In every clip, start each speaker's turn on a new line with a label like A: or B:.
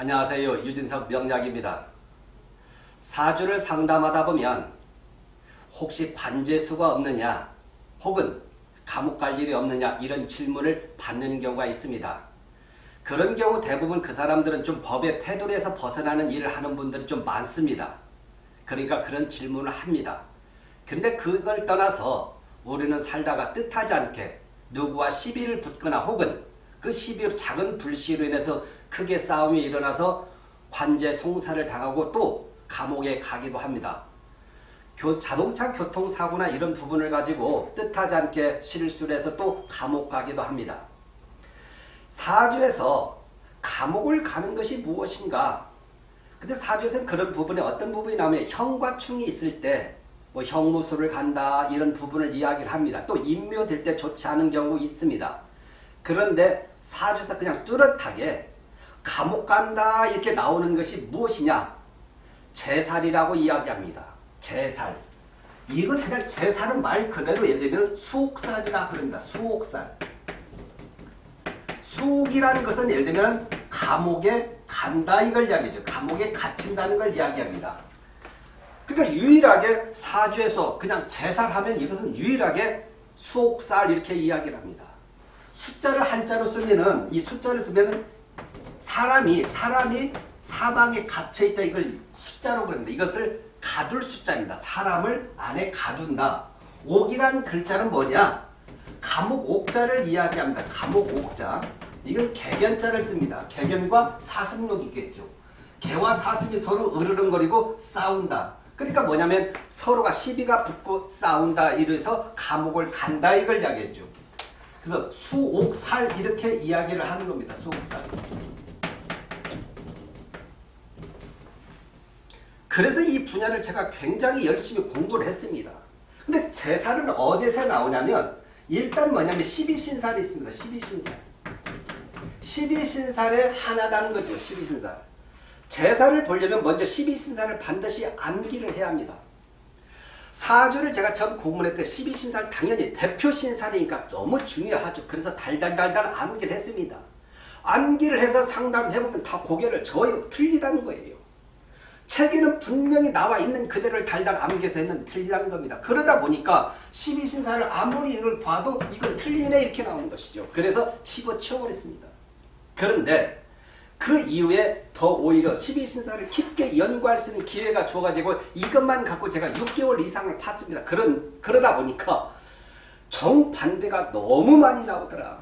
A: 안녕하세요. 유진석 명약입니다. 사주를 상담하다 보면 혹시 관제수가 없느냐 혹은 감옥 갈 일이 없느냐 이런 질문을 받는 경우가 있습니다. 그런 경우 대부분 그 사람들은 좀 법의 테두리에서 벗어나는 일을 하는 분들이 좀 많습니다. 그러니까 그런 질문을 합니다. 근데 그걸 떠나서 우리는 살다가 뜻하지 않게 누구와 시비를 붙거나 혹은 그 시비로 작은 불씨로 인해서 크게 싸움이 일어나서 관제 송사를 당하고 또 감옥에 가기도 합니다. 교, 자동차 교통사고나 이런 부분을 가지고 뜻하지 않게 실수를 해서 또 감옥 가기도 합니다. 사주에서 감옥을 가는 것이 무엇인가? 근데 사주에서는 그런 부분에 어떤 부분이 나오면 형과 충이 있을 때 뭐 형무소를 간다 이런 부분을 이야기를 합니다. 또 임묘될 때 좋지 않은 경우 있습니다. 그런데 사주에서 그냥 뚜렷하게 감옥 간다 이렇게 나오는 것이 무엇이냐? 제살이라고 이야기합니다. 제살. 이건 그냥 제살은 말 그대로 예를 들면 수옥살이라 그럽니다. 수옥살. 수옥이라는 것은 예를 들면 감옥에 간다 이걸 이야기죠. 감옥에 갇힌다는 걸 이야기합니다. 그러니까 유일하게 사주에서 그냥 제살하면 이것은 유일하게 수옥살 이렇게 이야기를 합니다. 숫자를 한자로 쓰면은 이 숫자를 쓰면은 사람이 사람이 사방에 갇혀 있다 이걸 숫자로 그럽니다. 이것을 가둘 숫자입니다. 사람을 안에 가둔다. 옥이란 글자는 뭐냐? 감옥 옥자를 이야기합니다. 감옥 옥자. 이건 개견자를 씁니다. 개견과 사슴록이겠죠. 개와 사슴이 서로 으르렁거리고 싸운다. 그러니까 뭐냐면 서로가 시비가 붙고 싸운다. 이래서 감옥을 간다 이걸 이야기했죠. 그래서 수옥살 이렇게 이야기를 하는 겁니다. 수옥살. 그래서 이 분야를 제가 굉장히 열심히 공부를 했습니다. 근데 제살은 어디서 나오냐면 일단 뭐냐면 12신살이 있습니다. 12신살. 12신살의 하나다는 거죠. 12신살. 제살을 보려면 먼저 12신살을 반드시 암기를 해야 합니다. 사주를 제가 처음 공부할 때 12신살 당연히 대표신살이니까 너무 중요하죠. 그래서 달달달달 암기를 했습니다. 암기를 해서 상담해보면 다 고개를 저어 틀리다는 거예요. 책에는 분명히 나와 있는 그대로를 달달 암기해서 했는데 틀리다는 겁니다. 그러다 보니까 12신사를 아무리 이걸 봐도 이건 틀리네 이렇게 나오는 것이죠. 그래서 집어치워버렸습니다. 그런데 그 이후에 더 오히려 12신사를 깊게 연구할 수 있는 기회가 줘가지고 이것만 갖고 제가 6개월 이상을 팠습니다. 그런, 그러다 보니까 정반대가 너무 많이 나오더라.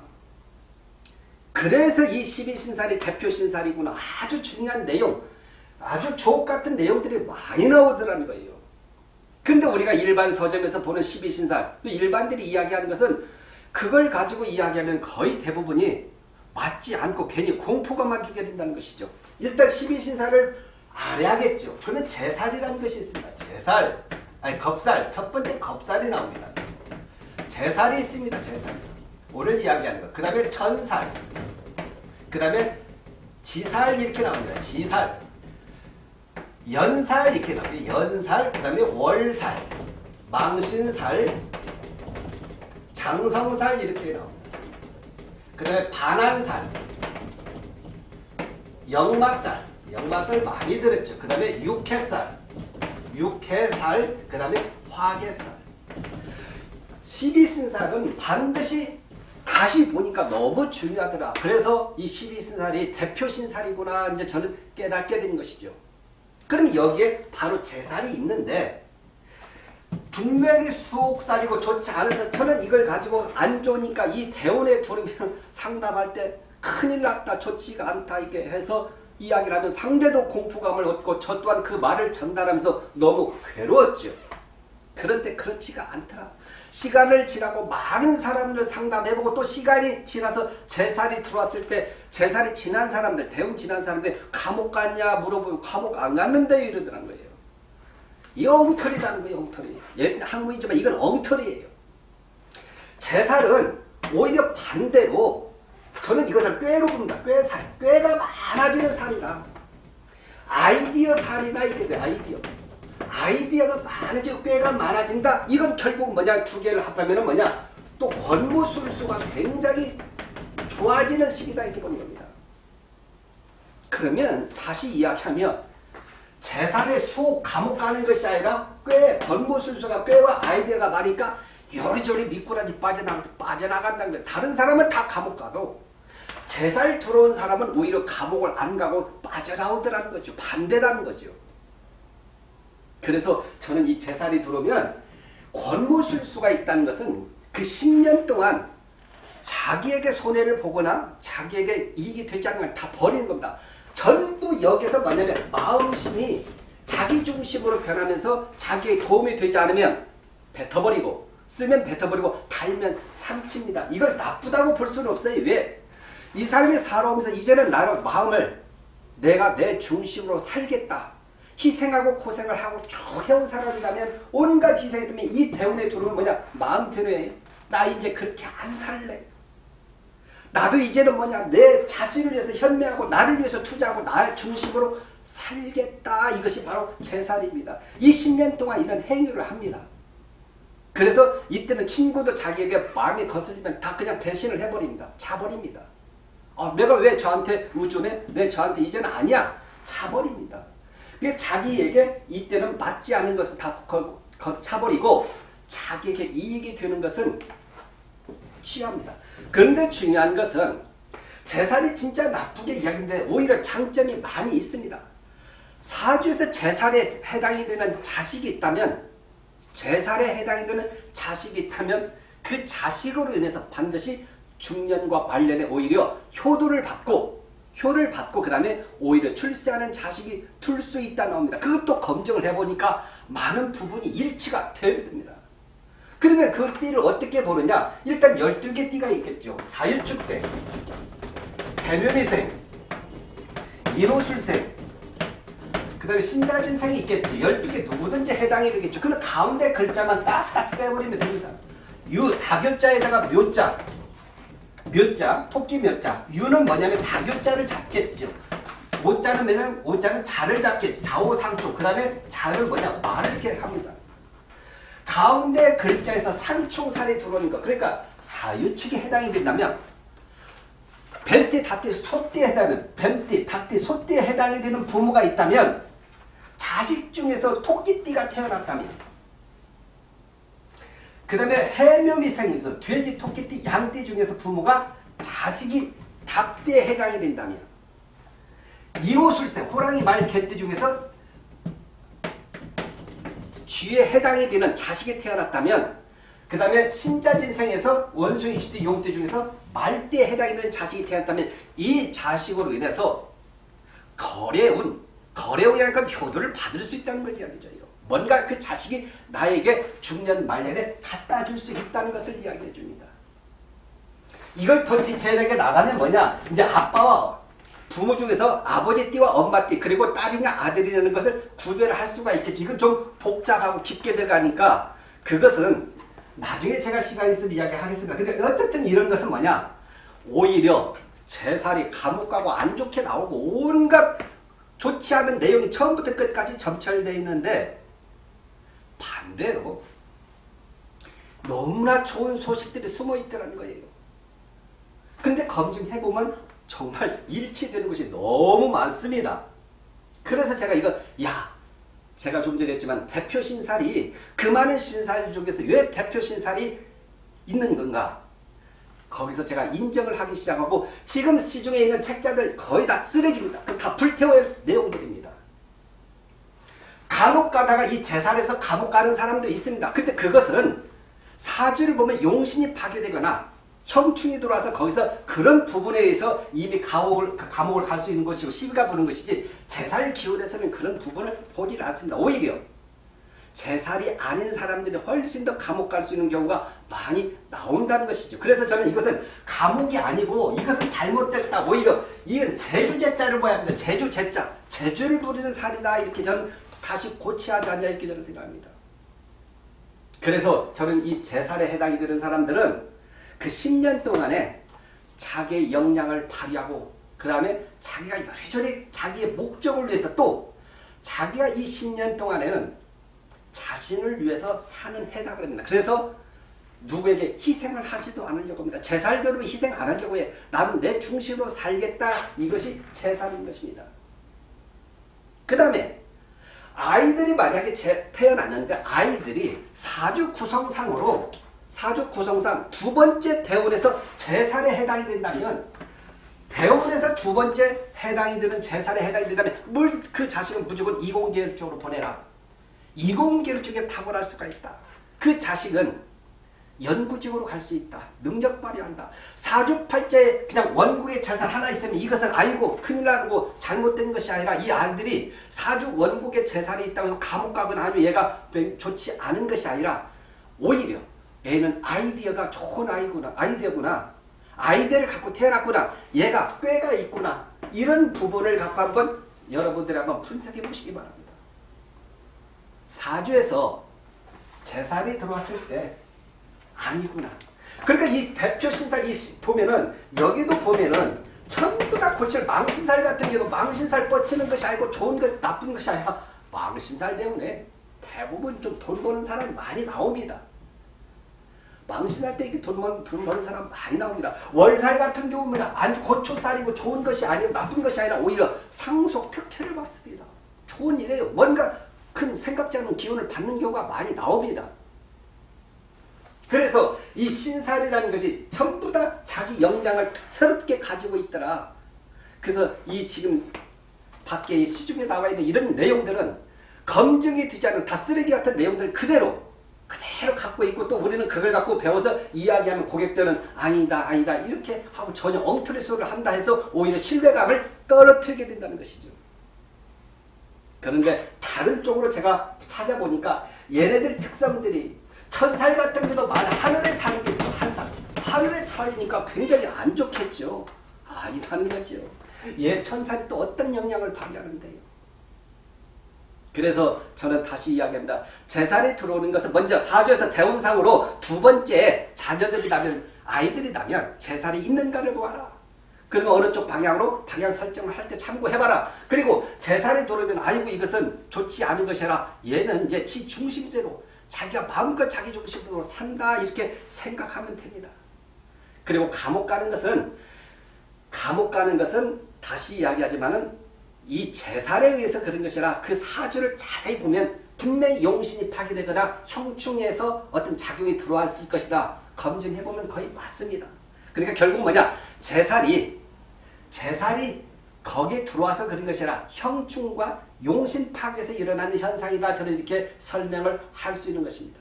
A: 그래서 이 12신살이 대표신살이구나. 아주 중요한 내용. 아주 족 같은 내용들이 많이 나오더라는 거예요. 근데 우리가 일반 서점에서 보는 12신살, 또 일반들이 이야기하는 것은 그걸 가지고 이야기하면 거의 대부분이 맞지 않고 괜히 공포감만 주게 된다는 것이죠. 일단 12신살을 알아야겠죠. 그러면 제살이라는 것이 있습니다. 제살, 아니 겁살, 첫 번째 겁살이 나옵니다. 제살이 있습니다. 제살. 오늘 이야기하는 것. 그 다음에 천살, 그 다음에 지살 이렇게 나옵니다. 지살. 연살 이렇게 나와요. 연살, 그 다음에 월살, 망신살, 장성살 이렇게 나옵니다. 그 다음에 반한살, 역마살, 역마살 많이 들었죠. 그 다음에 육해살, 육해살, 그 다음에 화계살. 12신살은 반드시 다시 보니까 너무 중요하더라. 그래서 이 12신살이 대표신살이구나 이제 저는 깨닫게 된 것이죠. 그럼 여기에 바로 재산이 있는데 분명히 수옥살이고 좋지 않아서 저는 이걸 가지고 안 좋으니까 이 대원에 두르면 상담할 때 큰일 났다 좋지가 않다 이렇게 해서 이야기를 하면 상대도 공포감을 얻고 저 또한 그 말을 전달하면서 너무 괴로웠죠. 그런데 그렇지가 않더라. 시간을 지나고 많은 사람들 상담해보고 또 시간이 지나서 재살이 들어왔을 때 재살이 지난 사람들 대웅 지난 사람들 감옥 갔냐 물어보면 감옥 안 갔는데 이러더란 거예요. 이 엉터리라는 거예요. 엉터리. 예, 한국이지만 이건 엉터리예요. 재살은 오히려 반대로 저는 이것을 꾀로 부른다. 꾀살. 꾀가 많아지는 살이다. 아이디어 살이다 이게 아이디어. 아이디어가 많아지고 꾀가 많아진다. 이건 결국 뭐냐 두 개를 합하면 뭐냐 또 권모술수가 굉장히 좋아지는 시기다 이렇게 보는 겁니다. 그러면 다시 이야기하면 재산의 수호 감옥 가는 것이 아니라 꽤 권고술수가 꾀와 아이디어가 많으니까 요리조리 미꾸라지 빠져나가, 빠져나간다는 거예요. 다른 사람은 다 감옥 가도 제살 들어온 사람은 오히려 감옥을 안 가고 빠져나오더라는 거죠. 반대라는 거죠. 그래서 저는 이 제살이 들어오면 권고술수가 있다는 것은 그 10년 동안 자기에게 손해를 보거나 자기에게 이익이 되지 않는 걸 다 버리는 겁니다. 전부 여기서 뭐냐면 마음심이 자기 중심으로 변하면서 자기의 도움이 되지 않으면 뱉어버리고 쓰면 뱉어버리고 달면 삼킵니다. 이걸 나쁘다고 볼 수는 없어요. 왜? 이 사람이 살아오면서 이제는 나로 마음을 내가 내 중심으로 살겠다. 희생하고 고생을 하고 쭉 해온 사람이라면 온갖 희생이 되면 이 대운에 들어오면 뭐냐? 마음 편해. 나 이제 그렇게 안 살래. 나도 이제는 뭐냐 내 자신을 위해서 현명하고 나를 위해서 투자하고 나의 중심으로 살겠다 이것이 바로 제살입니다. 이 10년 동안 이런 행위를 합니다. 그래서 이때는 친구도 자기에게 마음이 거슬리면 다 그냥 배신을 해버립니다. 자버립니다. 아, 내가 왜 저한테 의존해? 내 저한테 이제는 아니야. 자버립니다. 그게 자기에게 이때는 맞지 않은 것을 다 거, 거, 차버리고 자기에게 이익이 되는 것은 취합니다. 그런데 중요한 것은 재살이 진짜 나쁘게 이야기인데 오히려 장점이 많이 있습니다. 사주에서 재살에 해당이 되는 자식이 있다면 재살에 해당이 되는 자식이 있다면 그 자식으로 인해서 반드시 중년과 말년에 오히려 효도를 받고 효를 받고 그 다음에 오히려 출세하는 자식이 둘 수 있다 나옵니다. 그것도 검증을 해보니까 많은 부분이 일치가 됩니다. 그러면 그 띠를 어떻게 보느냐? 일단 12개 띠가 있겠죠. 사일축생, 대묘미생, 일호술생, 그 다음에 신자진생이 있겠지. 12개 누구든지 해당이 되겠죠. 그럼 가운데 글자만 딱딱 빼버리면 됩니다. 유, 다교자에다가 묘자, 묘자, 토끼 묘자. 유는 뭐냐면 다교자를 잡겠죠. 오자는 뭐냐면 오자는 자를 잡겠지. 좌우상초. 그 다음에 자를 뭐냐 말을 이렇게 합니다. 가운데 글자에서 상충살이 들어오는 것. 그러니까 사유축에 해당이 된다면 뱀띠, 닭띠, 소띠에 해당하는 뱀띠, 닭띠, 소띠에 해당이 되는 부모가 있다면 자식 중에서 토끼띠가 태어났다면 그 다음에 해묘미 생에서 돼지, 토끼띠, 양띠 중에서 부모가 자식이 닭띠에 해당이 된다면 이호술생, 호랑이, 말, 개띠 중에서 쥐에 해당이 되는 자식이 태어났다면 그 다음에 신자진생에서 원숭이, 쥐띠, 용띠 중에서 말띠에 해당이 되는 자식이 태어났다면 이 자식으로 인해서 거래운, 거래운이라는 건 효도를 받을 수 있다는 걸 이야기해줘요. 뭔가 그 자식이 나에게 중년 말년에 갖다 줄 수 있다는 것을 이야기해 줍니다. 이걸 더 디테일하게 나가면 뭐냐 이제 아빠와 부모 중에서 아버지 띠와 엄마 띠 그리고 딸이냐 아들이냐는 것을 구별할 수가 있겠죠. 이건 좀 복잡하고 깊게 들어가니까 그것은 나중에 제가 시간 있으면 이야기하겠습니다. 근데 어쨌든 이런 것은 뭐냐 오히려 제살이 감옥 가고 안 좋게 나오고 온갖 좋지 않은 내용이 처음부터 끝까지 점철되어 있는데 반대로 너무나 좋은 소식들이 숨어 있더라는 거예요. 근데 검증해보면 정말 일치되는 것이 너무 많습니다. 그래서 제가 이거 야 제가 좀 전에 했지만 대표 신살이 그 많은 신살 중에서 왜 대표 신살이 있는 건가 거기서 제가 인정을 하기 시작하고 지금 시중에 있는 책자들 거의 다 쓰레기입니다. 다 불태워야 할 내용들입니다. 감옥 가다가 이 재산에서 감옥 가는 사람도 있습니다. 근데 그것은 사주를 보면 용신이 파괴되거나 형충이 들어와서 거기서 그런 부분에 의해서 이미 감옥을, 감옥을 갈 수 있는 것이고 시비가 부는 것이지 제살 기운에서는 그런 부분을 보지 않습니다. 오히려 제살이 아닌 사람들이 훨씬 더 감옥 갈 수 있는 경우가 많이 나온다는 것이죠. 그래서 저는 이것은 감옥이 아니고 이것은 잘못됐다. 오히려 이건 제주 제자를 봐야 합니다. 제주 제자. 제주를 부리는 살이다. 이렇게 저는 다시 고쳐야 하지 않냐 이렇게 저는 생각합니다. 그래서 저는 이 제살에 해당이 되는 사람들은 그 10년 동안에 자기의 역량을 발휘하고 그 다음에 자기가 여전히 자기의 목적을 위해서 또 자기가 이 10년 동안에는 자신을 위해서 사는 해다 그럽니다. 그래서 누구에게 희생을 하지도 않으려고 합니다. 제 살대로 희생 안 하려고 해. 나는 내 중심으로 살겠다. 이것이 제살인 것입니다. 그 다음에 아이들이 만약에 제, 태어났는데 아이들이 사주 구성상으로 사주 구성상 두 번째 대운에서 제살에 해당이 된다면 대운에서 두 번째 해당이 되는 제살에 해당이 된다면 물그 자식은 무조건 이공계열 쪽으로 보내라. 이공계열 쪽에 탁월할 수가 있다. 그 자식은 연구직으로 갈 수 있다. 능력 발휘한다. 사주팔자에 그냥 원국의 재산 하나 있으면 이것을 알고 큰일 나고 잘못된 것이 아니라 이 아들이 사주 원국의 재산이 있다고 해서 감옥 가거나 아니면 얘가 좋지 않은 것이 아니라 오히려 얘는 아이디어가 좋은 아이구나. 아이디어구나. 아이디어를 갖고 태어났구나. 얘가 꾀가 있구나. 이런 부분을 갖고 한번 여러분들이 한번 분석해 보시기 바랍니다. 사주에서 재산이 들어왔을 때 아니구나. 그러니까 이 대표 신살 이 보면은 여기도 보면은 전부 다 골치 망신살 같은 경우도 망신살 뻗치는 것이 아니고 좋은 것 나쁜 것이 아니라 망신살 때문에 대부분 좀 돈 버는 사람이 많이 나옵니다. 망신할 때 이렇게 돈, 번, 돈 버는 사람 많이 나옵니다. 월살 같은 경우는 아주 고초살이고 좋은 것이 아니고 나쁜 것이 아니라 오히려 상속 특혜를 받습니다. 좋은 일에 뭔가 큰 생각지 않은 기운을 받는 경우가 많이 나옵니다. 그래서 이 신살이라는 것이 전부 다 자기 영장을 새롭게 가지고 있더라. 그래서 이 지금 밖에 이 시중에 나와 있는 이런 내용들은 검증이 되지 않은 다 쓰레기 같은 내용들 그대로 그대로 갖고 있고 또 우리는 그걸 갖고 배워서 이야기하면 고객들은 아니다 아니다 이렇게 하고 전혀 엉터리 소리를 한다 해서 오히려 신뢰감을 떨어뜨리게 된다는 것이죠. 그런데 다른 쪽으로 제가 찾아보니까 얘네들 특성들이 천살 같은 게도 많아 하늘에 사는 게 한살 하늘에 살이니까 굉장히 안 좋겠죠. 아니라는 거죠. 얘 천살이 또 어떤 영향을 발휘하는데요. 그래서 저는 다시 이야기합니다. 재산이 들어오는 것은 먼저 사주에서 대운상으로 두 번째 자녀들이 나면 아이들이 나면 재산이 있는가를 보아라. 그러면 어느 쪽 방향으로 방향 설정을 할 때 참고해봐라. 그리고 재산이 들어오면 아이고 이것은 좋지 않은 것이라 얘는 이제 지 중심제로 자기가 마음껏 자기 중심으로 산다 이렇게 생각하면 됩니다. 그리고 감옥 가는 것은 감옥 가는 것은 다시 이야기하지만은 이 재산에 의해서 그런 것이라 그 사주를 자세히 보면 분명히 용신이 파괴되거나 형충에서 어떤 작용이 들어왔을 것이다. 검증해보면 거의 맞습니다. 그러니까 결국 뭐냐 재살이 재살이 거기에 들어와서 그런 것이라 형충과 용신 파괴에서 일어나는 현상이다. 저는 이렇게 설명을 할 수 있는 것입니다.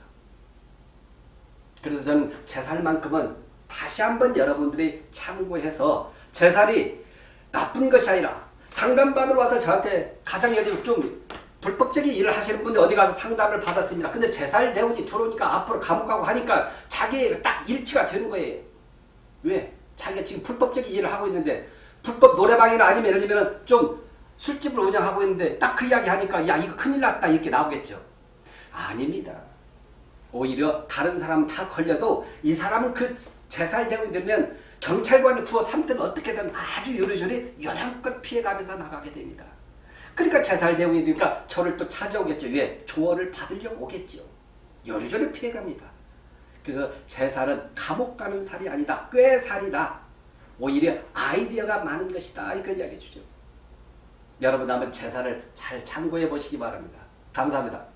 A: 그래서 저는 제살만큼은 다시 한번 여러분들이 참고해서 제살이 나쁜 것이 아니라 상담받으러 와서 저한테 가장 예를 좀 불법적인 일을 하시는 분들 어디 가서 상담을 받았습니다. 근데 제살 대운이 들어오니까 앞으로 감옥 가고 하니까 자기 딱 일치가 되는 거예요. 왜? 자기가 지금 불법적인 일을 하고 있는데 불법 노래방이나 아니면 예를 들면 좀 술집을 운영하고 있는데 딱 그 이야기 하니까 야 이거 큰일 났다 이렇게 나오겠죠. 아닙니다. 오히려 다른 사람 다 걸려도 이 사람은 그 재살되고 되면 경찰관을 구워 삼든 어떻게든 아주 요리조리 요량껏 피해가면서 나가게 됩니다. 그러니까 재살대운이 되니까 저를 또 찾아오겠죠. 왜? 조언을 받으려고 오겠죠. 요리조리 피해갑니다. 그래서 제살은 감옥 가는 살이 아니다. 꽤 살이다. 오히려 아이디어가 많은 것이다. 이걸 이야기해 주죠. 여러분 한번 제사를 잘 참고해 보시기 바랍니다. 감사합니다.